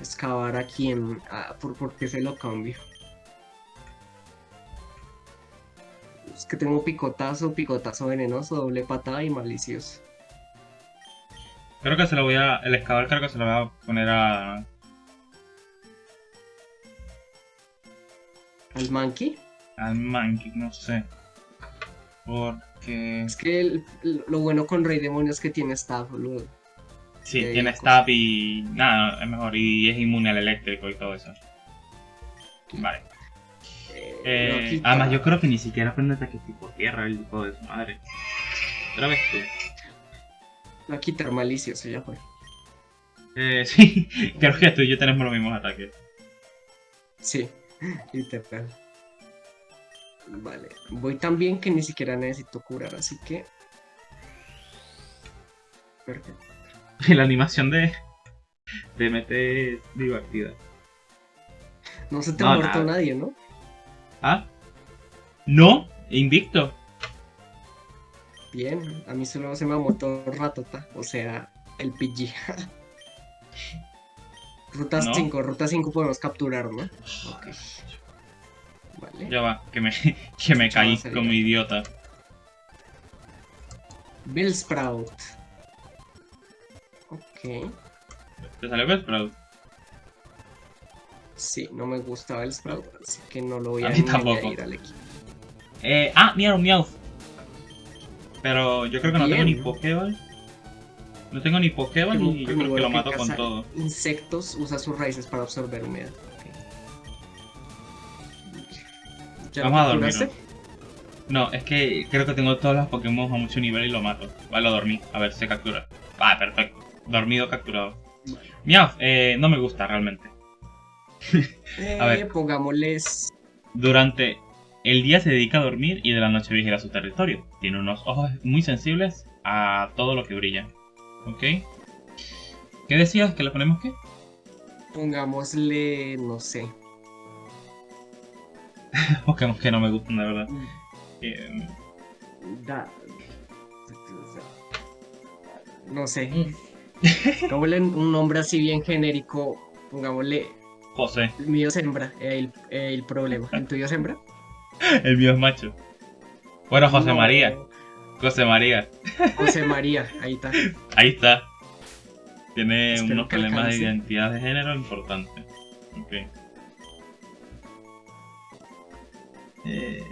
excavar aquí en... Ah, ¿por, ¿por qué se lo cambio? Es que tengo picotazo, picotazo venenoso, doble patada y malicioso.
Creo que se lo voy a. El excavar creo que se lo voy a poner a.
¿Al monkey?
Al Monkey, no sé. Porque.
Es que el- lo bueno con Rey Demonio es que tiene staff, boludo.
Sí, tiene stab y. Nada, es mejor. Y es inmune al eléctrico y todo eso. Vale.
Eh, quita.
además, yo creo que ni siquiera aprende ataque tipo tierra el tipo de su madre. Otra vez tú.
Lo va a quitar malicioso, ya fue.
Eh, [LAUGHS] sí, creo que tú y yo tenemos los mismos ataques.
Sí, literal. Vale, voy tan bien que ni siquiera necesito curar, así que... Perfecto.
La animación de. de MT es divertida.
No se te
No,
ha muerto
nada.
nadie, ¿no?
¿Ah? ¿No? Invicto.
Bien, a mí solo se me ha muerto Ratota, o sea, el PG. [LAUGHS] ruta
¿No?
5, ruta 5 podemos capturar, ¿no? Ok. Vale.
Ya va, que me, [LAUGHS] que me caí como idiota.
Bellsprout. Ok.
¿Te salió Bellsprout?
Sí, no me gusta Bellsprout, así que no lo voy
A
a,
mí tampoco.
al equipo.
Eh, ah, Miau Miau. Pero yo creo que no tengo ni. Pokéball. No tengo ni Pokéball y yo creo que lo
que
mato con todo.
Insectos usa sus raíces para absorber humedad. ok. ¿Ya lo
Vamos a dormir. No, es que creo que tengo todos los Pokémon a mucho nivel y lo mato. Vale, lo dormí. A ver, se captura. Ah, perfecto. Dormido, capturado. Miau, eh, no me gusta realmente.
Eh, [LAUGHS]
A ver.
Pongámosles.
Durante el día se dedica a dormir y de la noche vigila su territorio. Tiene unos ojos muy sensibles a todo lo que brilla. ¿Ok? ¿Qué decías? ¿Que le ponemos qué?
Pongámosle. No sé. [LAUGHS]
Pokémon que no me gustan, de verdad. Eh,
Da- No sé.
Mm.
Pongámosle un nombre así bien genérico. Pongámosle.
José.
El mío es hembra. El, el problema. ¿El tuyo es hembra? [LAUGHS]
El mío es macho. Bueno, José
No.
María. José María.
José María. Ahí está. [LAUGHS]
Ahí está. Tiene
Espero
unos problemas de identidad de género importantes. Ok. Eh,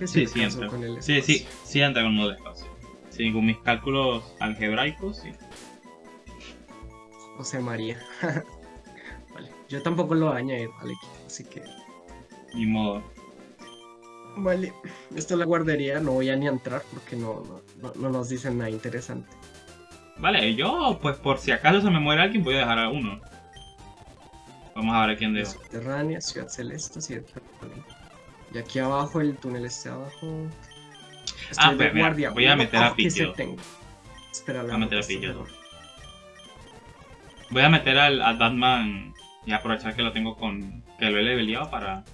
sí,
sí
sí entra.
con el
Sí, sí, sí entra con de espacio. Sí, con mis cálculos algebraicos, sí.
José María. [LAUGHS] Yo tampoco lo voy a añadir al equipo, así que.
Ni modo.
Vale. Esto es la guardería, no voy a ni entrar porque no, no, no- no nos dicen nada interesante.
Vale, yo, pues por si acaso se me muere alguien, voy a dejar a uno. Vamos a ver a quién dejo.
Subterránea, Ciudad Celeste, Ciudad. Y aquí abajo, el túnel está abajo.
Ah,
de
mira,
guardia.
voy a meter a Pillo.
Espera,
Voy a meter a Pillo. Voy a meter al, al Batman y aprovechar que lo tengo con. que lo he leveleado para.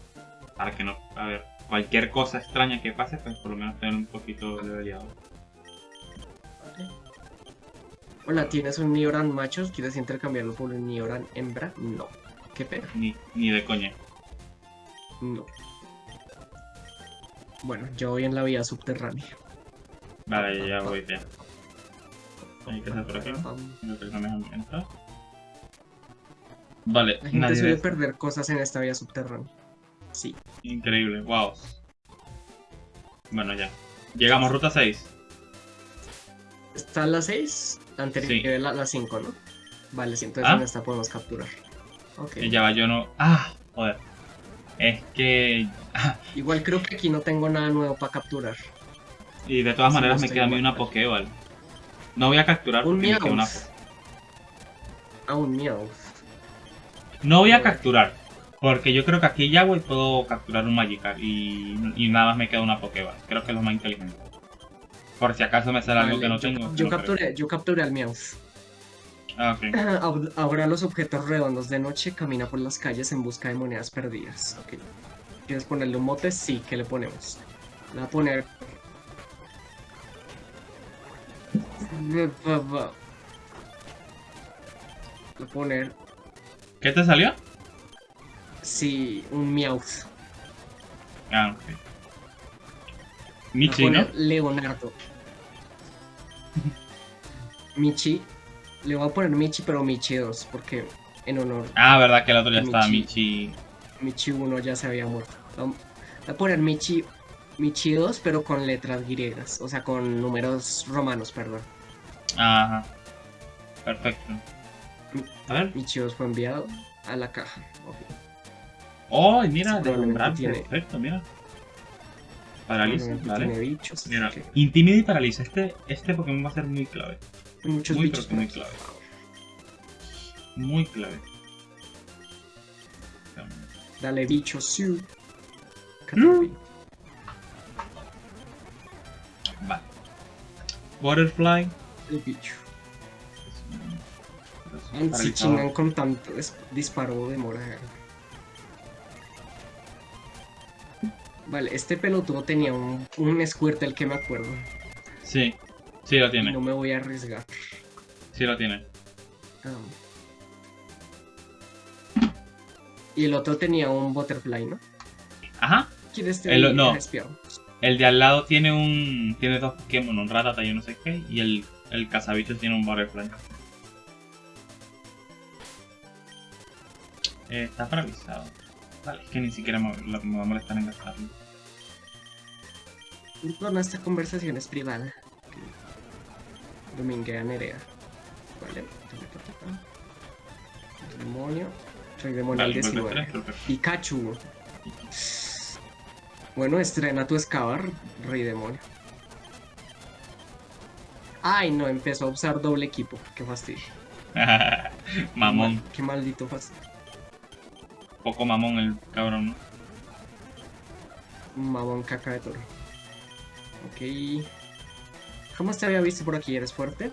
para que no. A ver, cualquier cosa extraña que pase, pues por lo menos tener un poquito leveleado.
Hola, ¿tienes un Nioran macho? ¿Quieres intercambiarlo por un Nioran hembra? No. Qué pena.
Ni, ni de coña.
No. Bueno, yo voy en la vía subterránea.
Vale, ya voy ya. Hay que hacer por aquí. No me dejan entrar. Vale,
La gente suele perder cosas en esta vía subterránea. Sí.
Increíble, wow. Bueno, ya. Llegamos ruta 6.
¿Está la 6? La anterior
Sí.
era la, la 5, ¿no? Vale, sí, entonces
¿Ah?
en esta podemos capturar. Ok.
Y ya va, yo no. ¡Ah! Joder. Es que. [LAUGHS]
Igual creo que aquí no tengo nada nuevo para capturar.
Y de todas
Sí,
maneras
no
me queda a mí una Pokéball. No voy a capturar
Un
porque me queda una.
Ah, un Meowth.
No voy a capturar. Porque yo creo que aquí ya voy puedo capturar un Magikarp y, y nada más me queda una Pokéball. Creo que es lo más inteligente. Por si acaso me sale algo que no
yo,
tengo.
yo
no creo.
capturé, yo capturé al Meowth.
Ah, ok. [CLEARS THROAT]
Ab- Ahora los objetos redondos de noche camina por las calles en busca de monedas perdidas. Ok. ¿Quieres ponerle un mote? Sí, ¿qué le ponemos? Le voy a poner. Va. Voy a poner,
¿Qué te salió?
sí, un Meowth.
Ah, ok. Michi, ¿no?
Leonardo. [LAUGHS] Michi. Le voy a poner Michi, pero Michi 2, porque en honor
Ah, verdad que el otro ya estaba
Michi.
Michi.
Michi 1 ya se había muerto. Voy a poner Michi, Michi 2, pero con letras griegas, o sea, con números romanos, perdón.
Ajá. Perfecto. A ver.
Michi 2 fue enviado a la caja. ok.
Oh, mira,
probablemente tiene-
Perfecto, mira. Paraliza, vale.
Tiene bichos.
Mira, intimida y paraliza. Este, este Pokémon va a ser muy clave.
hay muchos
muy,
bichos.
muy clave. Muy clave.
Dale bichos, sí.
Vale. Butterfly.
El bicho. Si chingan con tanto disparo de mora. Vale, este pelotudo tenía un, un Squirtle que me acuerdo.
Sí, sí lo tiene.
no me voy a arriesgar.
Sí lo tiene.
Y el otro tenía un Butterfly, ¿no?
Ajá.
¿Quieres este
El- no. El de al lado tiene un. Tiene dos Pokémon, un Ratata y un no sé qué. Y el, el cazabichos tiene un Butterfly. Eh, está paralizado. Vale, es que ni siquiera me, va a molestar en gastarlo.
Bueno, esta conversación es privada. Dominguea Nerea. Vale. Demonio. Soy demonio al
Vale, golpe
19.
tres, perfecto.
Pikachu. Bueno, estrena tu excavar, rey demonio. Ay, no, empezó a usar doble equipo. Qué fastidio. [LAUGHS]
mamón.
Qué maldito fastidio.
Poco mamón el cabrón, ¿no?
Mamón caca de toro. Ok. ¿Cómo te había visto por aquí? ¿Eres fuerte?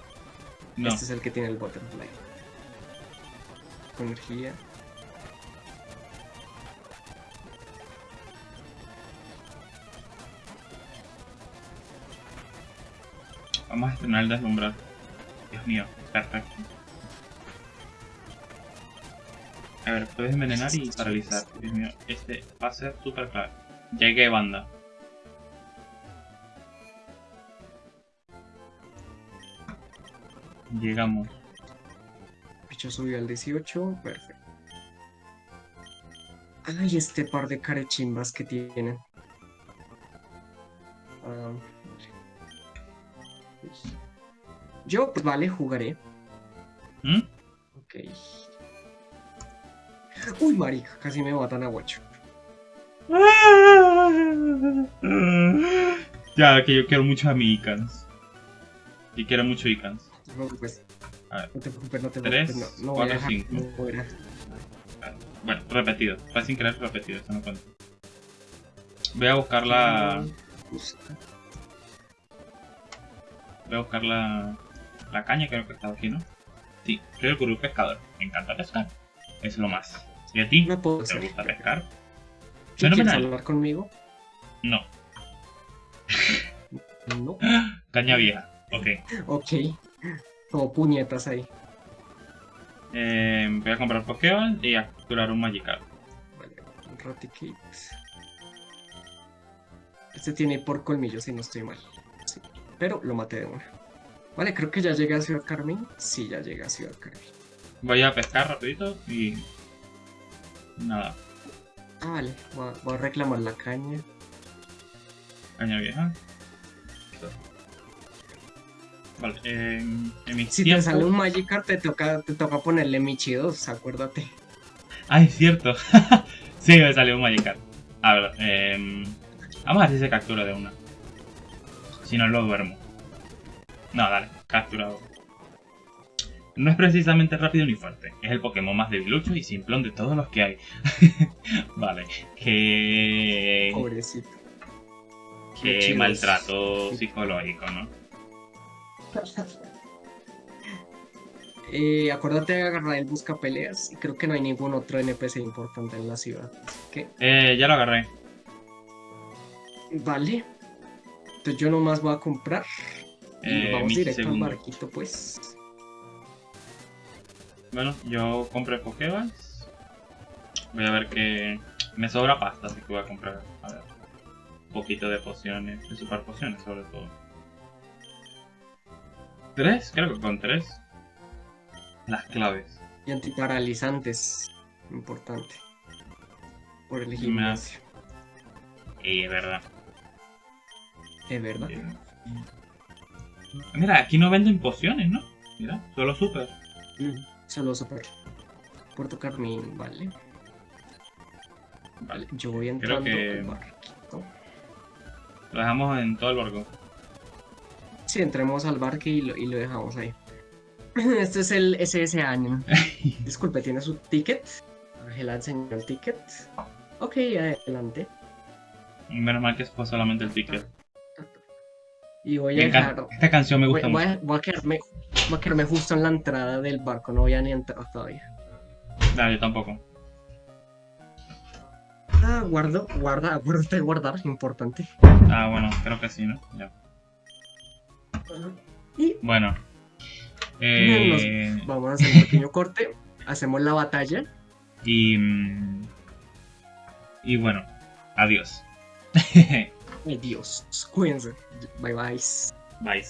No.
Este es el que tiene el butterfly. Con energía.
Vamos a estrenar el deslumbrar. Dios mío, perfecto. A ver, puedes envenenar y paralizar. Dios mío, este va a ser súper clave. Llegué, banda. Llegamos.
Bicho subió al 18. Perfecto. Ay, este par de carechimbas que tienen. Ah, vale. Yo, pues vale, jugaré.
¿Mm?
Uy, marica, casi me matan a Guacho.
Ya, que yo quiero mucho a mi Icans. Y quiero mucho Icans.
No te preocupes.
A ver.
No te preocupes, no te preocupes. No, no. No voy a dejar.
Bueno, repetido. Fue sin querer repetido, eso no cuenta. Voy a buscar la. Voy a buscar la. La caña, creo que estaba aquí, ¿no? Sí, soy el gurú pescador. Me encanta pescar. Es lo más. ¿Y a ti?
No puedo
¿Te gusta pescar?
¿Sí ¿Quieres hablar conmigo?
No.
No. [GASPS]
Caña vieja. Ok.
Ok. Como puñetas ahí.
Eh, voy a comprar Pokéball y a capturar un Magikarp.
Vale, un Raticate. Este tiene por colmillo, si no estoy mal. Sí. Pero lo maté de una. Vale, creo que ya llegué a Ciudad Carmín. Sí, ya llegué a Ciudad Carmín.
Voy a pescar rapidito y... Nada.
Ah, vale. Voy a, voy a reclamar la caña.
Caña vieja. Vale, eh, en
Si te sale un Magikarp, te toca, te toca ponerle Michi 2, acuérdate.
Ah, es cierto. [LAUGHS] sí, me salió un Magikarp. A ver, eh, vamos a ver si se captura de una. Si no, lo duermo. No, dale, capturado. No es precisamente rápido ni fuerte. Es el Pokémon más debilucho y simplón de todos los que hay. [LAUGHS] vale, que...
Pobrecito.
Que maltrato psicológico, ¿no? [LAUGHS]
Eh, acuérdate de agarrar el busca peleas. Y creo que no hay ningún otro NPC importante en la ciudad. Que,
Eh, ya lo agarré.
vale. Entonces yo nomás voy a comprar Y
Eh,
vamos directo
segundo.
al barquito, pues.
Bueno, yo compré Pokéballs. Voy a ver que me sobra pasta, así que voy a comprar a ver, un poquito de pociones, de super pociones sobre todo. ¿Tres? Creo que con tres. Las claves.
Y antiparalizantes. Importante. Por el gimnasio.
Y es verdad.
Es verdad.
Mira, aquí no venden pociones, ¿no? Mira, solo super.
Mm, Solo super. Puerto Carmín, vale.
Vale.
Yo voy entrando
que-
al barquito.
Lo dejamos en todo el barco.
Sí, entremos al barco y lo, y lo dejamos ahí. [CLEARS THROAT] Este es el SS año. [LAUGHS] Disculpe, ¿tiene su ticket? Ángela enseñó el ticket. Ok, adelante.
Menos mal que fue solamente el ticket.
Y voy a dejar.
Esta canción me gusta
voy
mucho.
a, voy a quedarme, voy a quedarme justo en la entrada del barco, no voy a ni entrar todavía.
No, yo tampoco.
Ah, guardo, guarda, acuérdate de guardar, importante.
Ah, bueno, creo que sí, ¿no? Ya.
Y
Bueno. Eh,
vamos a hacer un pequeño corte, [LAUGHS] hacemos la batalla.
y. Y bueno, adiós.
Adiós, cuídense. Bye bye.
Bye.